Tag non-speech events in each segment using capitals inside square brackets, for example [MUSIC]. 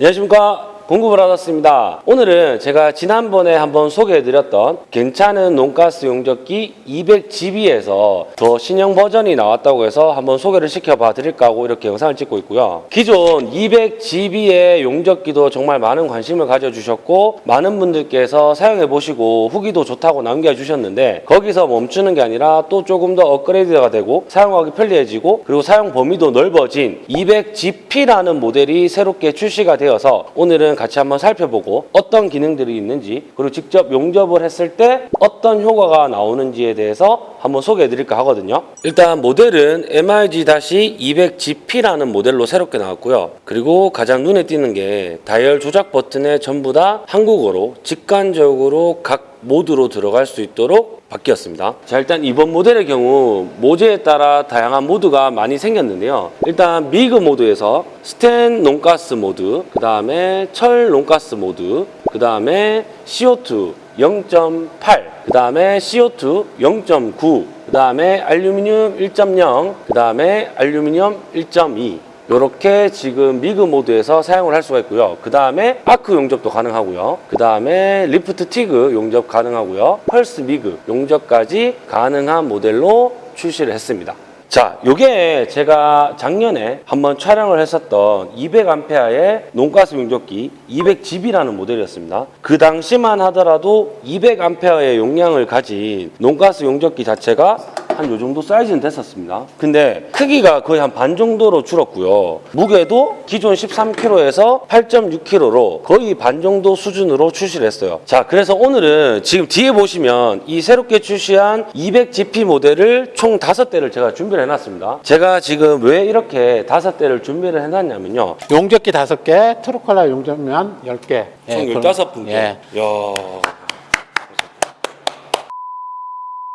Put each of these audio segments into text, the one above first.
안녕하십니까 공급을 받았습니다. 오늘은 제가 지난번에 한번 소개해드렸던 괜찮은 논가스 용접기 200GB에서 더 신형 버전이 나왔다고 해서 한번 소개를 시켜봐 드릴까 하고 이렇게 영상을 찍고 있고요. 기존 200GB의 용접기도 정말 많은 관심을 가져주셨고 많은 분들께서 사용해보시고 후기도 좋다고 남겨주셨는데 거기서 멈추는 게 아니라 또 조금 더 업그레이드가 되고 사용하기 편리해지고 그리고 사용 범위도 넓어진 200GP라는 모델이 새롭게 출시가 되어서 오늘은 같이 한번 살펴보고 어떤 기능들이 있는지 그리고 직접 용접을 했을 때 어떤 효과가 나오는지에 대해서 한번 소개해 드릴까 하거든요. 일단 모델은 MIG-200GP라는 모델로 새롭게 나왔고요. 그리고 가장 눈에 띄는 게 다이얼 조작 버튼에 전부 다 한국어로 직관적으로 각 모드로 들어갈 수 있도록 바뀌었습니다. 자 일단 이번 모델의 경우 모재에 따라 다양한 모드가 많이 생겼는데요. 일단 미그 모드에서 스텐 non-gas 모드, 그 다음에 철 non-gas 모드, 그 다음에 CO2 0.8, 그 다음에 CO2 0.9, 그 다음에 알루미늄 1.0, 그 다음에 알루미늄 1.2 이렇게 지금 미그 모드에서 사용을 할 수가 있고요. 그 다음에 아크 용접도 가능하고요. 그 다음에 lift TIG 용접 가능하고요. 펄스 미그 용접까지 가능한 모델로 출시를 했습니다. 자, 요게 제가 작년에 한번 촬영을 했었던 200A의 논가스 용접기 200GB라는 모델이었습니다. 그 당시만 하더라도 200A의 용량을 가진 논가스 용접기 자체가 한 요 정도 사이즈는 됐었습니다. 근데 크기가 거의 한 반 정도로 줄었고요. 무게도 기존 13kg에서 8.6kg로 거의 반 정도 수준으로 출시를 했어요. 자, 그래서 오늘은 지금 뒤에 보시면 이 새롭게 출시한 200GP 모델을 총 5대를 제가 준비를 해놨습니다. 제가 지금 왜 이렇게 5대를 준비를 해놨냐면요. 용접기 5개, 트루컬러 용접면 10개. 총 15분께. 예. 이야.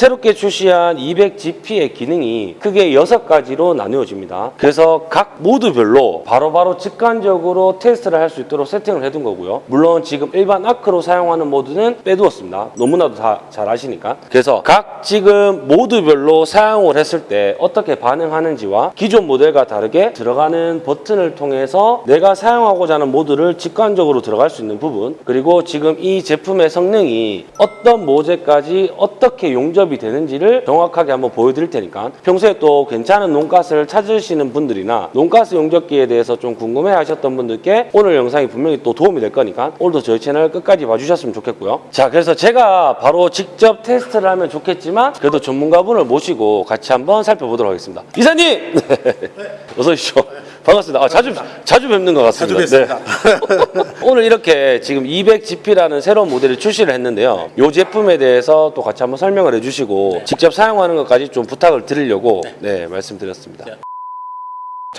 새롭게 출시한 200GP의 기능이 크게 6가지로 나누어집니다. 그래서 각 모드별로 바로 바로 직관적으로 테스트를 할 수 있도록 세팅을 해둔 거고요. 물론 지금 일반 아크로 사용하는 모드는 빼두었습니다. 너무나도 다 잘 아시니까. 그래서 각 지금 모드별로 사용을 했을 때 어떻게 반응하는지와 기존 모델과 다르게 들어가는 버튼을 통해서 내가 사용하고자 하는 모드를 직관적으로 들어갈 수 있는 부분 그리고 지금 이 제품의 성능이 어떤 모재까지 어떻게 용접 이 되는지를 정확하게 한번 보여드릴 테니까 평소에 또 괜찮은 논가스를 찾으시는 분들이나 논가스 용접기에 대해서 좀 궁금해 하셨던 분들께 오늘 영상이 분명히 또 도움이 될 거니까 오늘도 저희 채널 끝까지 봐주셨으면 좋겠고요. 자 그래서 제가 바로 직접 테스트를 하면 좋겠지만 그래도 전문가분을 모시고 같이 한번 살펴보도록 하겠습니다. 이사님! [LAUGHS] 어서 오십시오 반갑습니다 아, 자주, 자주 뵙는 것 같습니다 자주 뵙습니다. 네. [LAUGHS] 오늘 이렇게 지금 200GP라는 새로운 모델을 출시를 했는데요. 이 제품에 대해서 또 같이 한번 설명을 해주시고 직접 사용하는 것까지 좀 부탁을 드리려고 네, 말씀드렸습니다.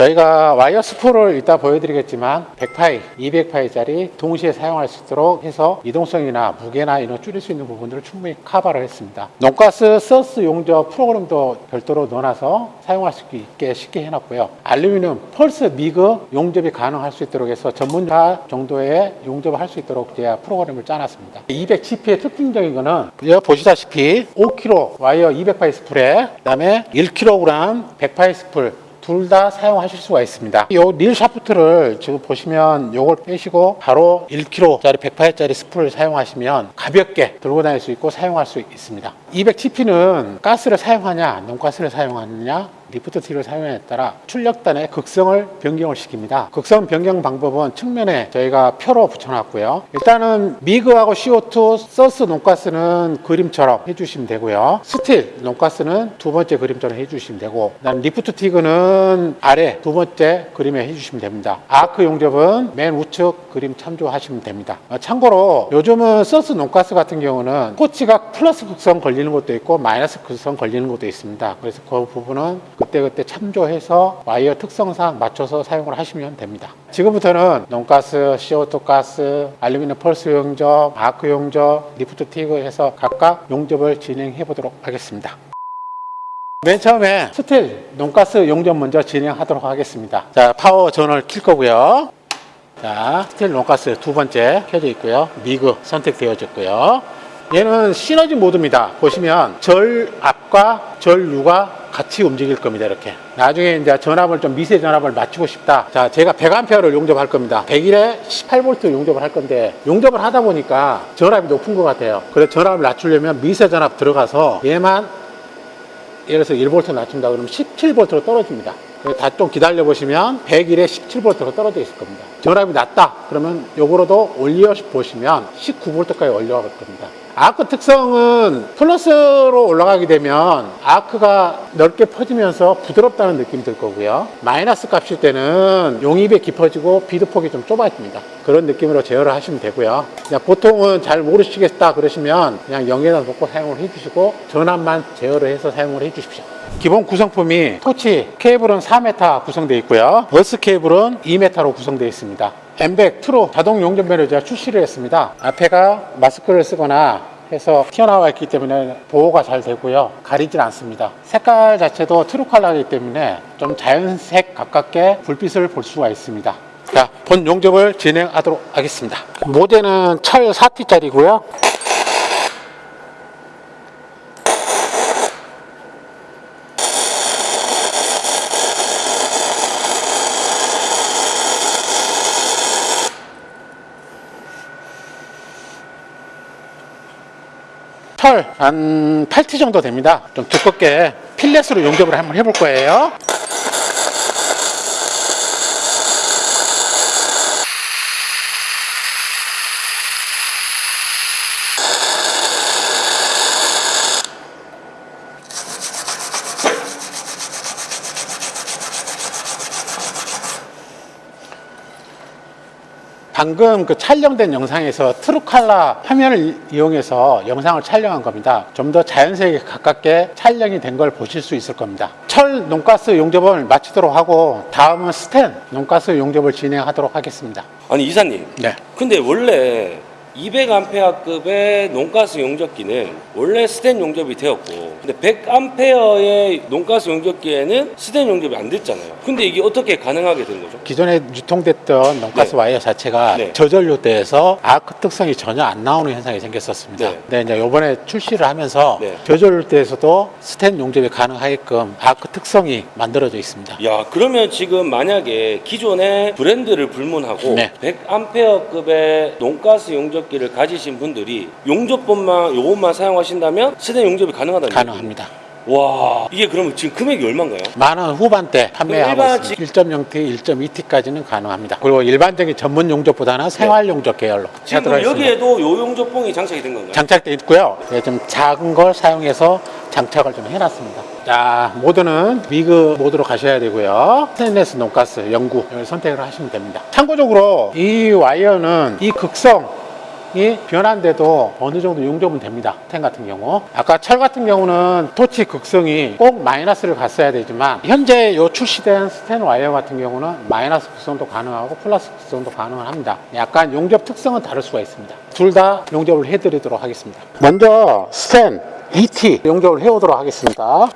저희가 와이어 스풀을 이따 보여드리겠지만 100파이, 200파이짜리 동시에 사용할 수 있도록 해서 이동성이나 무게나 이런 줄일 수 있는 부분들을 충분히 커버를 했습니다. non-gas SUS 용접 프로그램도 별도로 넣어놔서 사용할 수 있게 쉽게 해놨고요. 알루미늄 펄스 미그 용접이 가능할 수 있도록 해서 전문가 정도의 용접을 할 수 있도록 제가 프로그램을 짜놨습니다. 200GP의 특징적인 거는 보시다시피 5kg 와이어 200파이 스풀에 그다음에 1kg 100파이 스풀 둘 다 사용하실 수가 있습니다. 이 릴 샤프트를 지금 보시면 요걸 빼시고 바로 1kg짜리 100파이짜리 스풀을 사용하시면 가볍게 들고 다닐 수 있고 사용할 수 있습니다. 200TP는 가스를 사용하냐, non-gas를 사용하느냐, 리프트 티그를 사용에 따라 출력단의 극성을 변경을 시킵니다. 극성 변경 방법은 측면에 저희가 표로 붙여놨고요. 일단은 미그하고 CO2 SUS non-gas는 그림처럼 해주시면 되고요. 스틸 non-gas는 두 번째 그림처럼 해주시면 되고 그다음 리프트 티그는 아래 두 번째 그림에 해주시면 됩니다. 아크 용접은 맨 우측 그림 참조하시면 됩니다. 어, 참고로 요즘은 SUS non-gas 같은 경우는 토치가 플러스 극성 걸리는 것도 있고 마이너스 극성 걸리는 것도 있습니다. 그래서 그 부분은 그때그때 참조해서 와이어 특성상 맞춰서 사용을 하시면 됩니다. 지금부터는 non-gas, CO2 가스, 알루미늄 펄스 용접, 아크 용접, 리프트 티그 해서 각각 용접을 진행해 보도록 하겠습니다. 맨 처음에 스틸 non-gas 용접 먼저 진행하도록 하겠습니다. 자, 파워 전원을 킬 거고요. 자, 스틸 non-gas 두 번째 켜져 있고요. 미그 선택되어졌고요. 얘는 시너지 모드입니다. 보시면 절 앞과 절 유가 같이 움직일 겁니다. 이렇게. 나중에 이제 전압을 좀 미세 전압을 맞추고 싶다. 자, 제가 100A를 용접할 겁니다. 100일에 18V 용접을 할 건데 용접을 하다 보니까 전압이 높은 것 같아요. 그래서 전압을 낮추려면 미세 전압 들어가서 얘만 예를 들어서 1V 낮춘다 그러면 17V로 떨어집니다. 다 좀 기다려 보시면 100일에 17V로 떨어져 있을 겁니다. 전압이 낮다 그러면 요거로도 올려 보시면 19V까지 올려갈 겁니다. 아크 특성은 플러스로 올라가게 되면 아크가 넓게 퍼지면서 부드럽다는 느낌이 들 거고요. 마이너스 값일 때는 용입이 깊어지고 비드폭이 좀 좁아집니다. 그런 느낌으로 제어를 하시면 되고요. 그냥 보통은 잘 모르시겠다 그러시면 그냥 0에다 놓고 사용을 해주시고 전압만 제어를 해서 사용을 해주십시오. 기본 구성품이 토치 케이블은 4m 구성되어 있고요. 버스 케이블은 2m로 구성되어 있습니다. 엠백 true 자동 용접면을 제가 출시를 했습니다. 앞에가 마스크를 쓰거나 해서 튀어나와 있기 때문에 보호가 잘 되고요. 가리질 않습니다. 색깔 자체도 true color이기 때문에 좀 자연색 가깝게 불빛을 볼 수가 있습니다. 자, 본 용접을 진행하도록 하겠습니다. 모델은 철 4T짜리고요. 철한 8T 정도 됩니다. 좀 두껍게 필렛으로 용접을 한번 해볼 거예요. 방금 그 촬영된 영상에서 true color 화면을 이용해서 영상을 촬영한 겁니다. 좀 더 자연스럽게 가깝게 촬영이 된 걸 보실 수 있을 겁니다. 철 non-gas 용접을 마치도록 하고 다음은 스텐 non-gas 용접을 진행하도록 하겠습니다. 아니 이사님 네. 근데 원래 200A급의 non-gas 용접기는 원래 스텐 용접이 되었고 근데 100A의 non-gas 용접기에는 스텐 용접이 안 됐잖아요 근데 이게 어떻게 가능하게 된 거죠? 기존에 유통됐던 non-gas 네. 와이어 자체가 네. 저전류대에서 아크 특성이 전혀 안 나오는 현상이 생겼었습니다. 네. 네, 이제 이번에 출시를 하면서 네. 저전류대에서도 스텐 용접이 가능하게끔 아크 특성이 만들어져 있습니다. 야 그러면 지금 만약에 기존의 브랜드를 불문하고 네. 100A급의 non-gas 용접 기를 가지신 분들이 용접법만 요것만 사용하신다면 스텐 용접이 가능하다는 가능합니다. 얘기죠? 와 이게 그러면 지금 금액이 얼마인가요? 만 원 후반대 판매하고 있습니다. 1.0T, 1.2T까지는 가능합니다. 그리고 일반적인 전문 용접보다는 생활 용접 계열로 지금. 여기에도 요 용접봉이 장착이 된 건가요? 장착돼 있고요. 네, 좀 작은 걸 사용해서 장착을 좀 해놨습니다. 자, 모드는 미그 모드로 가셔야 되고요. 스테인레스 non-gas 0.9 이걸 선택을 하시면 됩니다. 참고적으로 이 와이어는 이 극성 이 변한데도 어느 정도 용접은 됩니다. 스텐 같은 경우. 아까 철 같은 경우는 토치 극성이 꼭 마이너스를 갔어야 되지만 현재 요 출시된 스텐 와이어 같은 경우는 마이너스 극성도 가능하고 플러스 극성도 가능을 합니다. 약간 용접 특성은 다를 수가 있습니다. 둘 다 용접을 해드리도록 하겠습니다. 먼저 스텐 ET 용접을 해오도록 하겠습니다.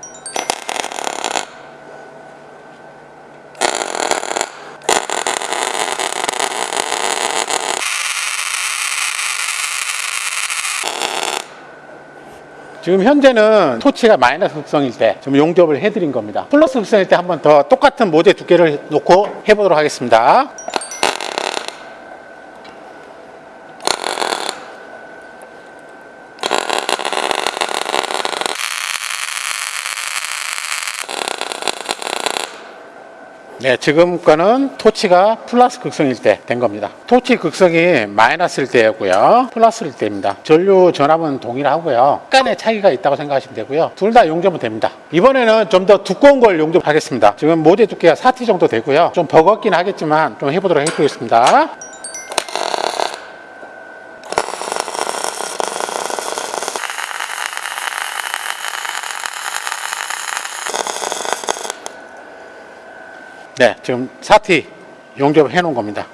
지금 현재는 토치가 마이너스 극성일 때 좀 용접을 해드린 겁니다. 플러스 극성일 때 한 번 더 똑같은 모재 두께를 놓고 해보도록 하겠습니다. 네, 지금 거는 토치가 플러스 극성일 때 된 겁니다. 토치 극성이 마이너스일 때였고요. 플러스일 때입니다. 전류 전압은 동일하고요. 약간의 차이가 있다고 생각하시면 되고요. 둘 다 용접은 됩니다. 이번에는 좀 더 두꺼운 걸 용접하겠습니다. 지금 모재 두께가 4T 정도 되고요. 좀 버겁긴 하겠지만 좀 해보도록 해보겠습니다. 네, 지금 4T 용접을 해놓은 겁니다.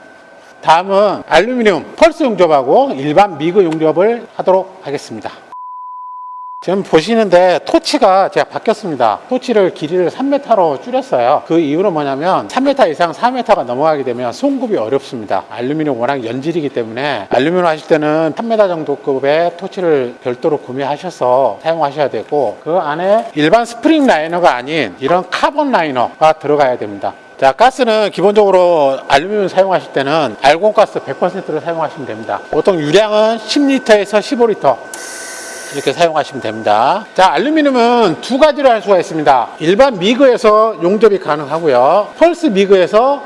다음은 알루미늄 펄스 용접하고 일반 미그 용접을 하도록 하겠습니다. 지금 보시는데 토치가 제가 바뀌었습니다. 토치를 길이를 3m로 줄였어요. 그 이유는 뭐냐면 3m 이상 4m가 넘어가게 되면 송급이 어렵습니다. 알루미늄 워낙 연질이기 때문에 알루미늄 하실 때는 3m 정도 급의 토치를 별도로 구매하셔서 사용하셔야 되고 그 안에 일반 스프링 라이너가 아닌 이런 카본 라이너가 들어가야 됩니다. 자, 가스는 기본적으로 알루미늄 사용하실 때는 알곤 가스 100%를 사용하시면 됩니다. 보통 유량은 10리터에서 15리터. 이렇게 사용하시면 됩니다. 자, 알루미늄은 두 가지로 할 수가 있습니다. 일반 미그에서 용접이 가능하고요. 펄스 미그에서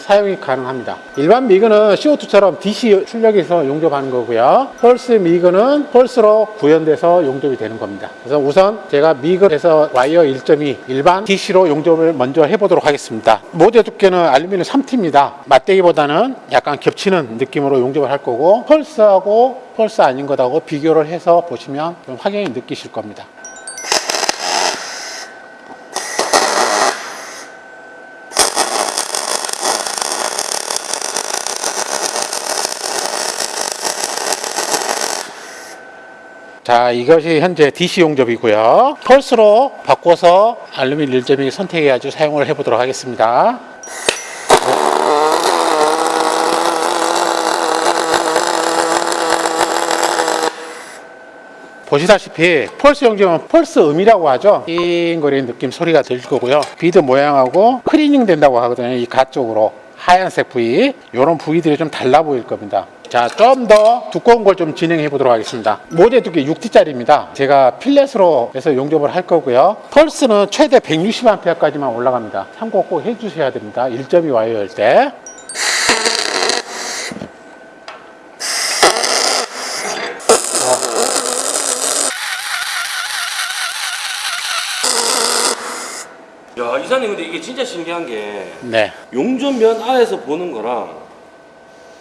사용이 가능합니다. 일반 미그는 CO2처럼 DC 출력에서 용접하는 거고요. 펄스 미그는 펄스로 구현돼서 용접이 되는 겁니다. 그래서 우선 제가 미그에서 와이어 1.2 일반 DC로 용접을 먼저 해보도록 하겠습니다. 모재 두께는 알루미늄 3T입니다. 맞대기보다는 약간 겹치는 느낌으로 용접을 할 거고 펄스하고 펄스 아닌 것하고 비교를 해서 보시면 좀 확연히 느끼실 겁니다. 자, 이것이 현재 DC 용접이고요. 펄스로 바꿔서 알루미늄 1.2 선택해가지고 사용을 해 보도록 하겠습니다. 보시다시피 펄스 용접은 펄스 음이라고 하죠. 띵거리는 느낌 소리가 들 거고요. 비드 모양하고 클리닝 된다고 하거든요. 이 가쪽으로 하얀색 부위 이런 부위들이 좀 달라 보일 겁니다. 자, 좀 더 두꺼운 걸 좀 진행해 보도록 하겠습니다. 모재 두께 6T짜리입니다. 제가 fillet으로 해서 용접을 할 거고요. 펄스는 최대 160A까지만 올라갑니다. 참고 꼭 해주셔야 됩니다. 1.2 와이어일 때. 야 이사님 근데 이게 진짜 신기한 게 네. 용접면 안에서 보는 거랑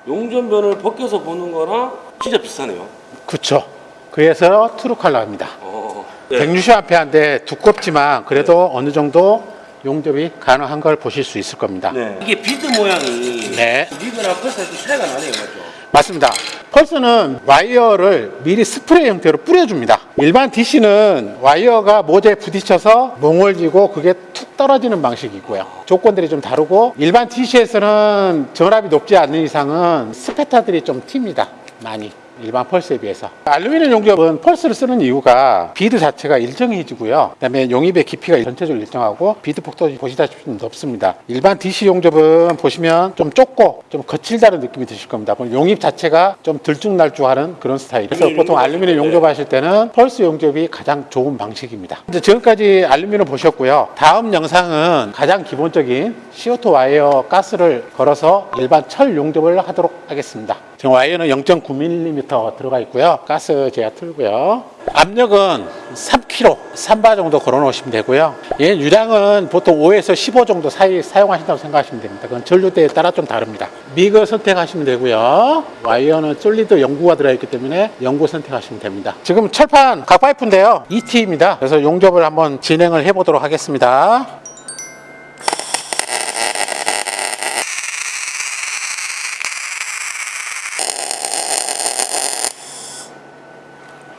용접면을 벗겨서 보는 거랑 진짜 비슷하네요. 그쵸. 그래서 트루칼라입니다. 어. 네. 160A인데 두껍지만 그래도 어느 정도 용접이 가능한 걸 보실 수 있을 겁니다. 네. 이게 비드 모양이 네. DC랑 펄스랑 좀 차이가 나네요, 맞죠? 맞습니다. 펄스는 와이어를 미리 스프레이 형태로 뿌려줍니다. 일반 DC는 와이어가 모재에 부딪혀서 몽우리지고 그게 툭 떨어지는 방식이고요. 조건들이 좀 다르고 일반 DC에서는 전압이 높지 않는 이상은 spatter들이 좀 튑니다. 많이. 일반 펄스에 비해서. 알루미늄 용접은 펄스를 쓰는 이유가 비드 자체가 일정해지고요. 그 다음에 용입의 깊이가 전체적으로 일정하고 비드 폭도 보시다시피 좀 높습니다. 일반 DC 용접은 보시면 좀 좁고 좀 거칠다는 느낌이 드실 겁니다. 그럼 용입 자체가 좀 들쭉날쭉하는 그런 스타일 그래서 보통 알루미늄. 용접하실 때는 펄스 용접이 가장 좋은 방식입니다. 이제 지금까지 알루미늄 보셨고요. 다음 영상은 가장 기본적인 CO2 와이어 가스를 걸어서 일반 철 용접을 하도록 하겠습니다 지금 와이어는 0.9mm 들어가 있고요. 가스 제가 틀고요. 압력은 3kg, 3바 정도 걸어 놓으시면 되고요. 얘 유량은 보통 5에서 15 정도 사이 사용하신다고 생각하시면 됩니다. 그건 전류대에 따라 좀 다릅니다. 미그 선택하시면 되고요. 와이어는 솔리드 연구가 들어있기 때문에 연구 선택하시면 됩니다. 지금 철판 각 파이프인데요. ET입니다. 그래서 용접을 한번 진행을 해보도록 하겠습니다.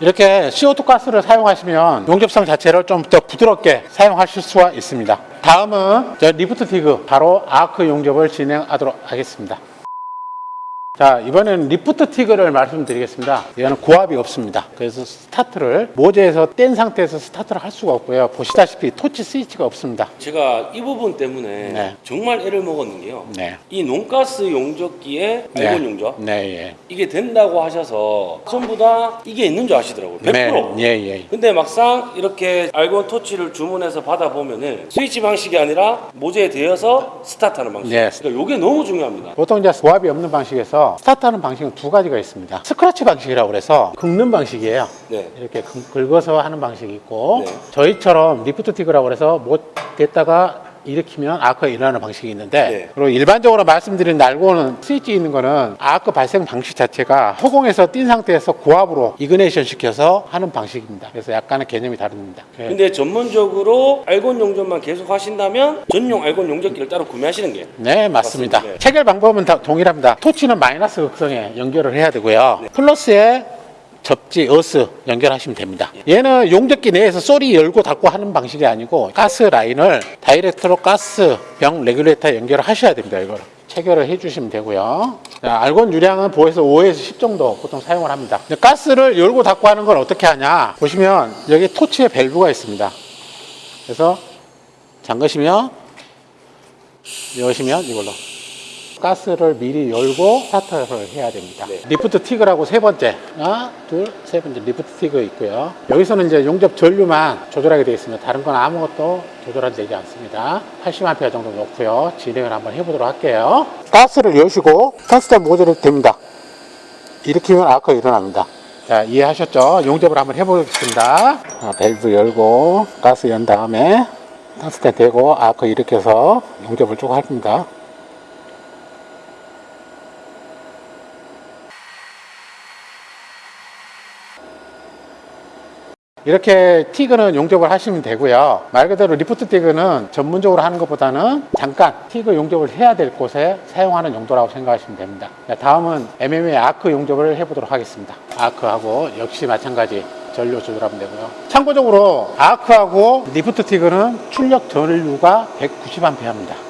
이렇게 CO2 가스를 사용하시면 용접성 자체를 좀 더 부드럽게 사용하실 수가 있습니다. 다음은 저 lift TIG 바로 아크 용접을 진행하도록 하겠습니다. 자 이번에는 lift TIG를 말씀드리겠습니다. 얘는 고압이 없습니다. 그래서 스타트를 모재에서 뗀 상태에서 스타트를 할 수가 없고요. 보시다시피 토치 스위치가 없습니다. 제가 이 부분 때문에 네. 정말 애를 먹었는 게요. 네. 이 non-gas 용접기에 네. 알곤 용접 네, 예. 이게 된다고 하셔서 전부 다 이게 있는 줄 아시더라고요. 100%. 네, 예, 예. 근데 막상 이렇게 알곤 토치를 주문해서 받아보면 은 스위치 방식이 아니라 모재에 대어서 스타트하는 방식. 네. 그러니까 이게 너무 중요합니다. 보통 이제 고압이 없는 방식에서 스타트하는 방식은 두 가지가 있습니다. 스크래치 방식이라고 그래서 긁는 방식이에요. 네. 이렇게 긁- 긁어서 하는 방식이 있고 네. 저희처럼 lift TIG라고 그래서 모재 댔다가 일으키면 아크가 일어나는 방식이 있는데 네. 그리고 일반적으로 말씀드린 알곤은 스위치 있는 거는 아크 발생 방식 자체가 허공에서 뗀 상태에서 고압으로 ignition 시켜서 하는 방식입니다. 그래서 약간의 개념이 다릅니다. 네. 근데 전문적으로 알곤 용접만 계속 하신다면 전용 알곤 용접기를 따로 구매하시는 게 네, 맞습니다. 맞습니다. 네. 체결 방법은 다 동일합니다. 토치는 마이너스 극성에 연결을 해야 되고요. 네. 플러스에 접지, 어스 연결하시면 됩니다. 얘는 용접기 내에서 소리 열고 닫고 하는 방식이 아니고 가스 라인을 direct로 가스 병 regulator에 연결을 하셔야 됩니다. 이거를. 체결을 해주시면 되고요. 자, 알곤 유량은 보에서 5에서 10 정도 보통 사용을 합니다. 가스를 열고 닫고 하는 건 어떻게 하냐? 보시면 여기 토치에 밸브가 있습니다. 그래서 잠그시면 여시면 이걸로 가스를 미리 열고 스타트를 해야 됩니다. lift TIG라고 세 번째, 하나, 둘, 세 번째 lift TIG 있고요. 여기서는 이제 용접 전류만 조절하게 되어 있습니다. 다른 건 아무것도 조절이 되지 않습니다. 80A 정도 놓고요. 진행을 한번 해보도록 할게요. 가스를 여시고 가스장 모재에 댑니다. 일으키면 아크 일어납니다. 자, 이해하셨죠? 용접을 한번 해보겠습니다. 아, 밸브 열고 가스 연 다음에 가스대 대고 아크 일으켜서 용접을 쭉 합니다. 이렇게 TIG는 용접을 하시면 되고요. 말 그대로 lift TIG는 전문적으로 하는 것보다는 잠깐 TIG 용접을 해야 될 곳에 사용하는 용도라고 생각하시면 됩니다. 자, 다음은 MMA 아크 용접을 해보도록 하겠습니다. 아크하고 역시 마찬가지 전류 조절하면 되고요. 참고적으로 아크하고 리프트 티그는 출력 전류가 190A입니다.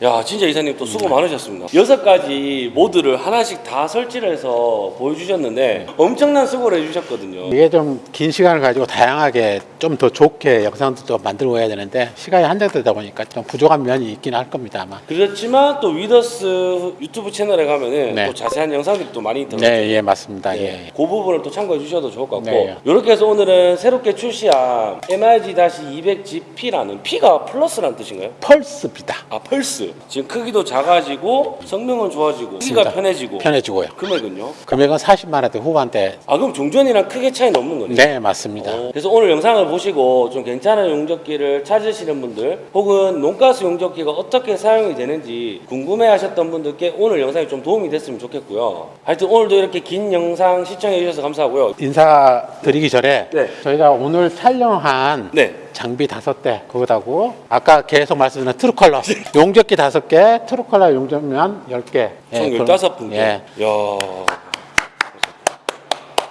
야 진짜 이사님 또 수고 많으셨습니다. 여섯 가지 모드를 하나씩 다 설치를 해서 보여주셨는데 엄청난 수고를 해주셨거든요. 이게 좀 긴 시간을 가지고 다양하게 좀 더 좋게 영상도 또 만들고 해야 되는데 시간이 한정되다 보니까 좀 부족한 면이 있긴 할 겁니다 아마. 그렇지만 또 위더스 유튜브 채널에 가면은 네. 또 자세한 영상들이 또 많이 들어있죠. 네, 예, 맞습니다. 예. 그 부분을 또 참고해 주셔도 좋을 것 같고 네. 이렇게 해서 오늘은 새롭게 출시한 MIG-200GP라는 P가 플러스라는 뜻인가요? 펄스입니다. 아 펄스 지금 크기도 작아지고 성능은 좋아지고 맞습니다. 편해지고 편해지고요. 금액은요? 금액은 40만 원대 후반대. 아 그럼 종전이랑 크게 차이는 없는 거네요? 네, 맞습니다. 어, 그래서 오늘 영상을 보시고 좀 괜찮은 용접기를 찾으시는 분들 혹은 non-gas 용접기가 어떻게 사용이 되는지 궁금해하셨던 분들께 오늘 영상이 좀 도움이 됐으면 좋겠고요. 하여튼 오늘도 이렇게 긴 영상 시청해 주셔서 감사하고요. 인사드리기 전에 네. 저희가 오늘 촬영한 네. 장비 다섯 대 그거다고 아까 계속 말씀드린 True Color 용접기 다섯 개 True Color 용접면 열 개. 총 예, 15분께. 예. 이야.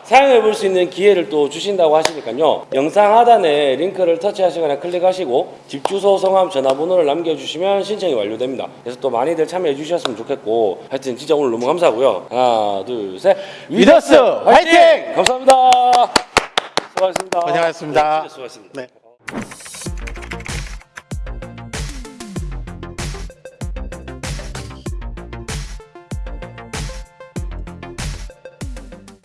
사용해 볼 수 있는 기회를 또 주신다고 하시니까요. 영상 하단에 링크를 터치하시거나 클릭하시고 집 주소, 성함, 전화번호를 남겨주시면 신청이 완료됩니다. 그래서 또 많이들 참여해 주셨으면 좋겠고 하여튼 진짜 오늘 너무 감사하고요. 하나, 둘, 셋. 위더스 화이팅! 감사합니다. 수고하셨습니다. 고생하셨습니다. 네, 수고하셨습니다. 네. you